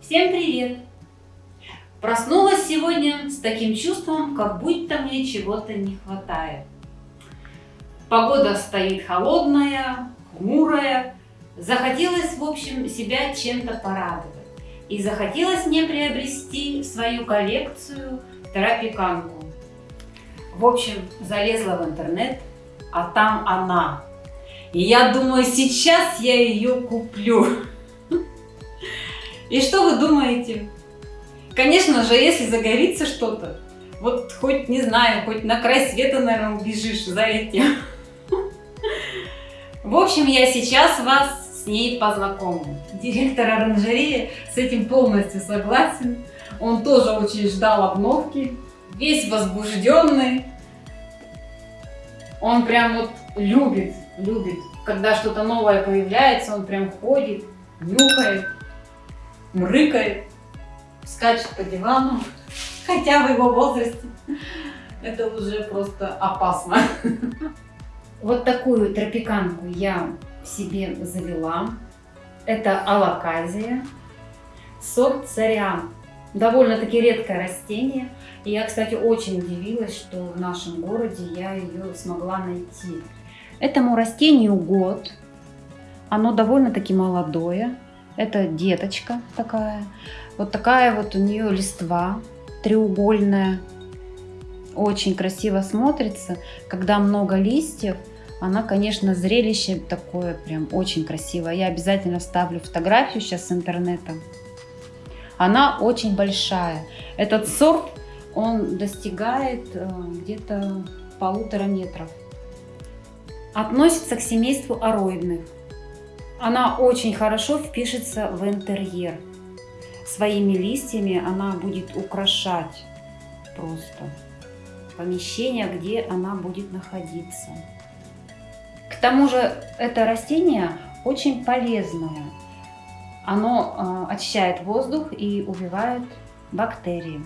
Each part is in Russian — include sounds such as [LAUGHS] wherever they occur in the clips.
Всем привет! Проснулась сегодня с таким чувством, как будто мне чего-то не хватает. Погода стоит холодная, хмурая. Захотелось, в общем, себя чем-то порадовать. И захотелось мне приобрести свою коллекцию тропиканку. В общем, залезла в интернет, а там она. И я думаю, сейчас я ее куплю. И что вы думаете? Конечно же, если загорится что-то, вот хоть, не знаю, хоть на край света, наверное, убежишь за этим. В общем, я сейчас вас с ней познакомлю. Директор оранжереи с этим полностью согласен. Он тоже очень ждал обновки, весь возбужденный. Он прям вот любит, любит, когда что-то новое появляется, он прям ходит, нюхает мрыкает, скачет по дивану, [LAUGHS] хотя в его возрасте это уже просто опасно. [LAUGHS] Вот такую тропиканку я себе завела. Это алаказия, сорт цариан. Довольно-таки редкое растение. И я, кстати, очень удивилась, что в нашем городе я ее смогла найти. Этому растению год. Оно довольно-таки молодое. Это деточка такая. Вот такая вот у нее листва треугольная. Очень красиво смотрится. Когда много листьев, она, конечно, зрелище такое прям очень красивое. Я обязательно вставлю фотографию сейчас с интернета. Она очень большая. Этот сорт, он достигает э, где-то полутора метров. Относится к семейству ароидных. Она очень хорошо впишется в интерьер. Своими листьями она будет украшать просто помещение, где она будет находиться. К тому же это растение очень полезное. Оно э, очищает воздух и убивает бактерии.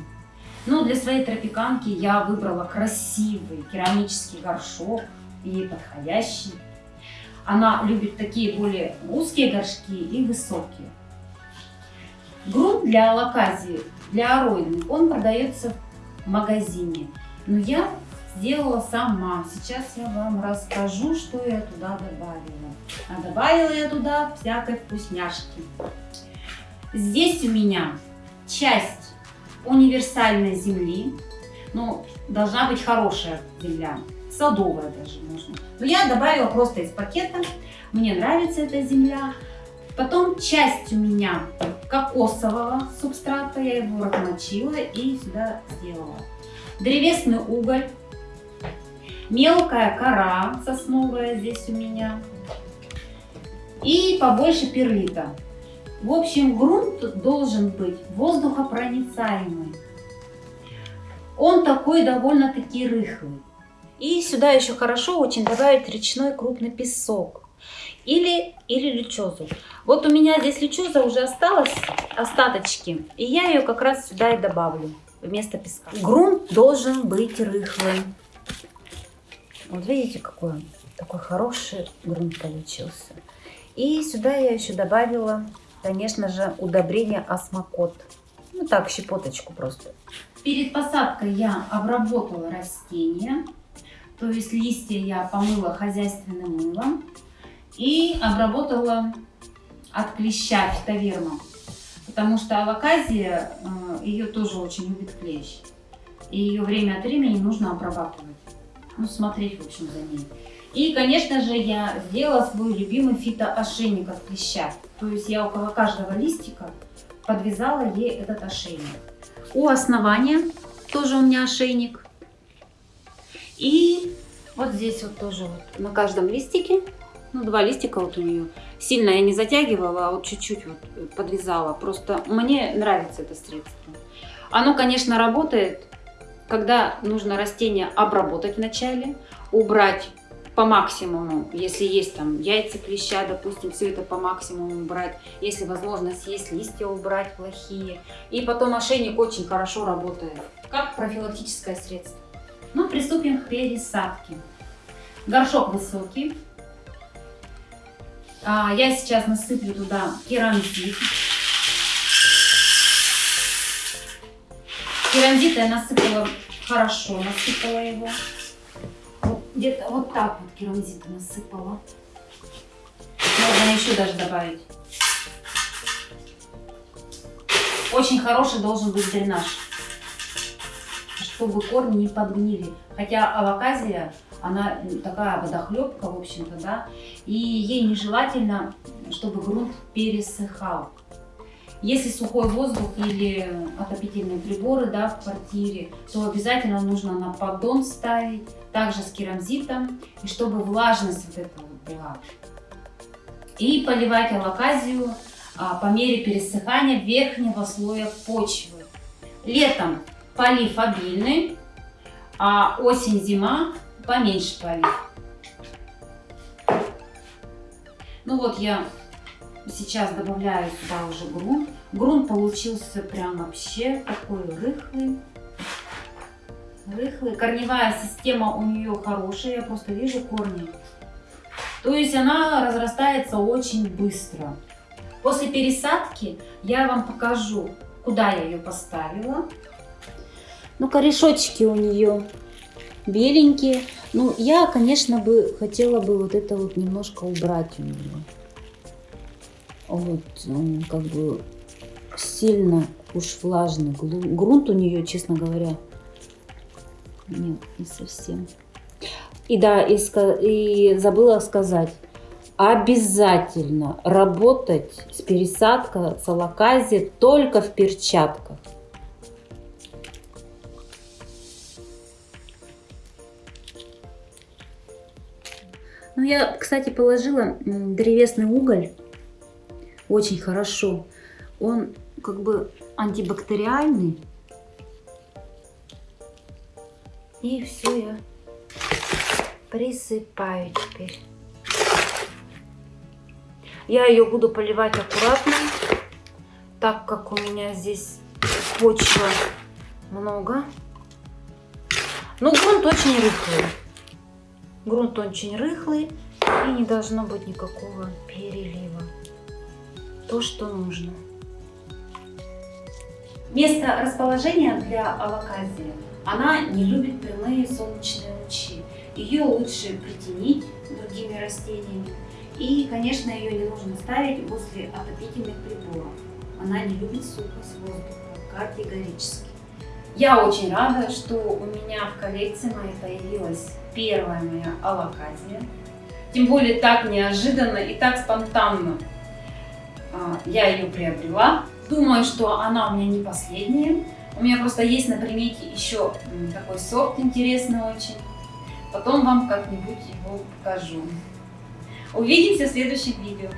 Но для своей тропиканки я выбрала красивый керамический горшок и подходящий. Она любит такие более узкие горшки и высокие. Грунт для алаказии, для ароидных, он продается в магазине. Но я сделала сама. Сейчас я вам расскажу, что я туда добавила. А добавила я туда всякой вкусняшки. Здесь у меня часть универсальной земли. Ну, должна быть хорошая земля садовая даже можно. Но я добавила просто из пакета, мне нравится эта земля. Потом часть у меня кокосового субстрата, я его размочила и сюда сделала. Древесный уголь, мелкая кора сосновая здесь у меня и побольше перлита. В общем, грунт должен быть воздухопроницаемый. Он такой довольно-таки рыхлый. И сюда еще хорошо очень добавить речной крупный песок или, или лючозу. Вот у меня здесь лючоза уже осталась, остаточки, и я ее как раз сюда и добавлю вместо песка. Грунт должен быть рыхлым. Вот видите, какой он, такой хороший грунт получился. И сюда я еще добавила, конечно же, удобрение осмокот. Ну так, щепоточку просто. Перед посадкой я обработала растения. То есть листья я помыла хозяйственным мылом и обработала от клеща фитовермом. Потому что алаказия, э, ее тоже очень любит клещ. И ее время от времени нужно обрабатывать. Ну, смотреть, в общем, за ней. И, конечно же, я сделала свой любимый фитоошейник от клеща. То есть я около каждого листика подвязала ей этот ошейник. У основания тоже у меня ошейник. И вот здесь вот тоже вот на каждом листике, ну два листика вот у нее. Сильно я не затягивала, а вот чуть-чуть вот подвязала. Просто мне нравится это средство. Оно, конечно, работает, когда нужно растение обработать вначале, убрать по максимуму, если есть там яйца клеща, допустим, все это по максимуму убрать, если возможно съесть листья убрать плохие. И потом ошейник очень хорошо работает, как профилактическое средство. Ну, приступим к пересадке. Горшок высокий. А, я сейчас насыплю туда керамзит. Керамзита я насыпала хорошо, насыпала его. Где-то вот так вот керамзита насыпала. Можно еще даже добавить. Очень хороший должен быть дренаж, чтобы корни не подгнили. Хотя алаказия, она такая водохлебка, в общем-то, да, и ей нежелательно, чтобы грунт пересыхал. Если сухой воздух или отопительные приборы да, в квартире, то обязательно нужно на поддон ставить, также с керамзитом, и чтобы влажность вот эта вот была. И поливать алаказию а, по мере пересыхания верхнего слоя почвы. Летом полив обильный, а осень-зима поменьше полив. Ну вот я сейчас добавляю сюда уже грунт. Грунт получился прям вообще такой рыхлый. Рыхлый. Корневая система у нее хорошая, я просто вижу корни. То есть она разрастается очень быстро. После пересадки я вам покажу, куда я ее поставила. Ну, корешочки у нее беленькие. Ну, я, конечно, бы хотела бы вот это вот немножко убрать у нее. Вот, как бы сильно уж влажный грунт у нее, честно говоря. Нет, не совсем. И да, и, и забыла сказать, обязательно работать с пересадкой салакази только в перчатках. Ну, я, кстати, положила древесный уголь. Очень хорошо. Он как бы антибактериальный. И все я присыпаю теперь. Я ее буду поливать аккуратно, так как у меня здесь почва много. Но грунт очень рыхлый. Грунт очень рыхлый и не должно быть никакого перелива. То, что нужно. Место расположения для алаказии. Она не любит прямые солнечные лучи. Ее лучше притенить другими растениями. И, конечно, ее не нужно ставить возле отопительных приборов. Она не любит сухость воздуха категорически. Я очень рада, что у меня в коллекции моей появилась первая моя алаказия. Тем более так неожиданно и так спонтанно а, я ее приобрела. Думаю, что она у меня не последняя. У меня просто есть на примете еще такой сорт интересный очень. Потом вам как-нибудь его покажу. Увидимся в следующем видео.